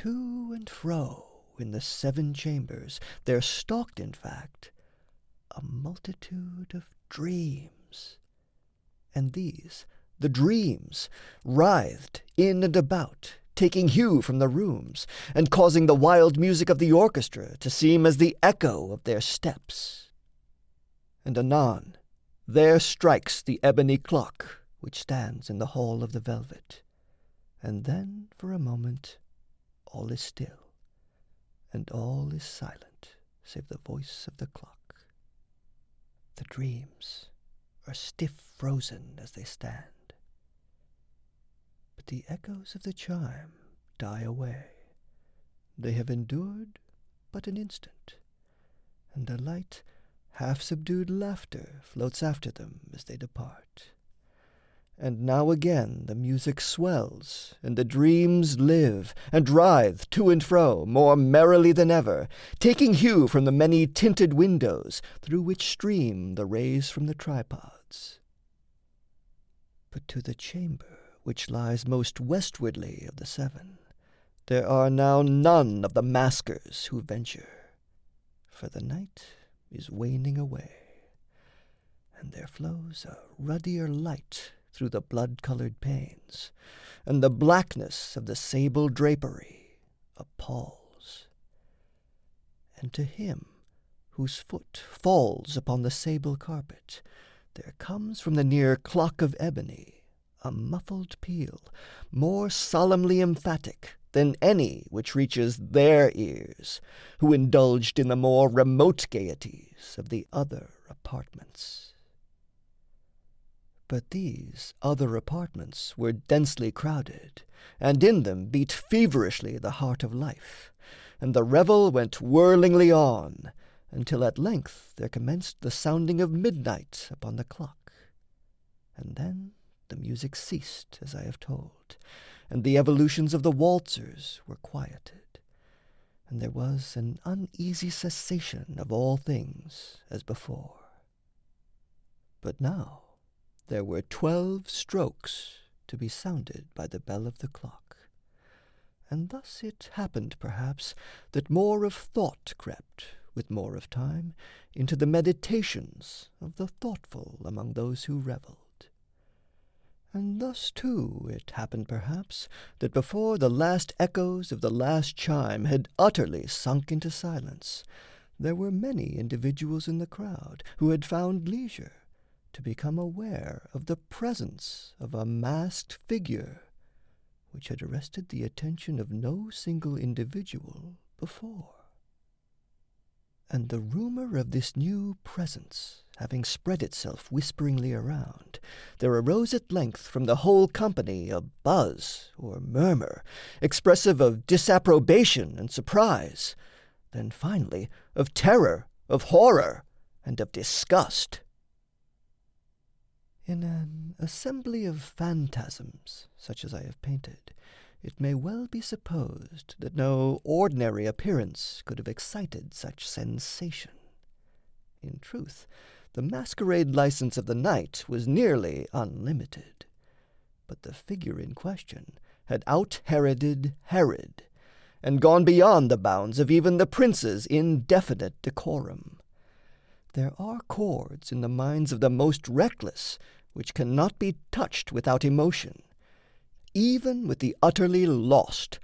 To and fro in the seven chambers there stalked, in fact, a multitude of dreams; and these, the dreams, Writhed in and about, taking hue from the rooms, And causing the wild music of the orchestra To seem as the echo of their steps. And anon there strikes the ebony clock Which stands in the hall of the velvet, and then For a moment all is still, and all is silent Save the voice of the clock. The dreams are stiff frozen as they stand. But the echoes of the chime die away; They have endured but an instant, and a light Half subdued laughter floats after them as they depart. And now again the music swells and the dreams Live and writhe to and fro more merrily Than ever, taking hue from the many tinted Windows through which stream the rays from the tripods. But to the chamber which lies most westwardly Of the seven there are now none of the maskers Who venture, for the night is waning away, And there flows a ruddier light through the blood coloured panes, And the blackness of the sable drapery appalls. And to him whose foot falls upon the sable carpet There comes from the near clock of ebony A muffled peal more solemnly emphatic Than any which reaches their ears, who indulged In the more remote gaieties of the other apartments. But these other apartments were densely crowded, And in them beat feverishly the heart of life, And the revel went whirlingly on, until At length there commenced the sounding of midnight Upon the clock, and then the music ceased As I have told, and the evolutions Of the waltzers were quieted, and there was An uneasy cessation of all things as before. But now there were twelve strokes to be sounded By the bell of the clock, and thus it happened Perhaps that more of thought crept, with more of time, Into the meditations of the thoughtful Among those who revelled. And thus, too, it happened Perhaps that before the last echoes of the last chime Had utterly sunk into silence, there were Many individuals in the crowd Who had found leisure to become aware Of the presence of a masked figure Which had arrested the attention of no single individual before. And the rumour of this new presence Having spread itself whisperingly around, There arose at length from the whole company A buzz or murmur, expressive of Disapprobation and surprise, then finally Of terror, of horror, and of disgust. In an assembly of phantasms Such as I have painted, it may well be supposed That no ordinary appearance could have excited Such sensation. In truth, the masquerade Licence of the night was nearly unlimited. But the figure in question had out Heroded Herod, and gone beyond the bounds Of even the prince's indefinite decorum. There are chords in the minds of the most reckless Which cannot be touched without emotion even with the utterly lost,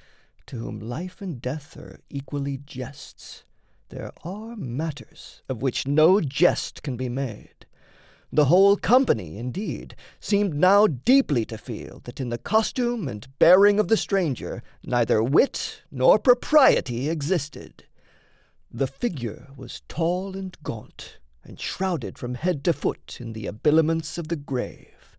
to whom life and death are equally jests, there are matters of which no jest can be made. The whole company, indeed, seemed now deeply to feel That in the costume and bearing of the stranger Neither wit nor propriety existed. The figure was tall and gaunt, and shrouded From head to foot in the habiliments of the grave.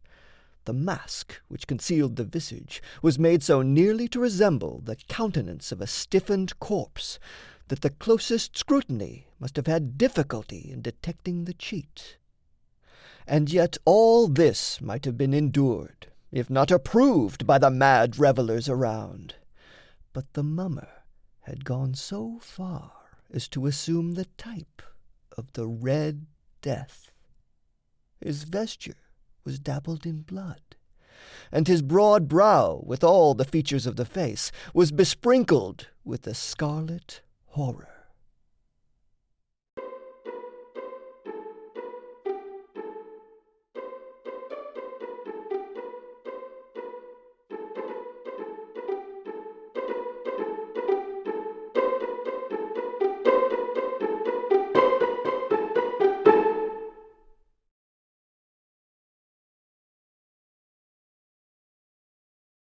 The mask which concealed the visage was made So nearly to resemble the countenance Of a stiffened corpse that the closest scrutiny Must have had difficulty in detecting the cheat. And yet all this might have been endured, If not approved by the mad revellers around. But the mummer had gone so far as to assume The type of the Red Death. His vesture was dabbled in blood. and his broad brow, With all the features of the face, was besprinkled With the scarlet horror.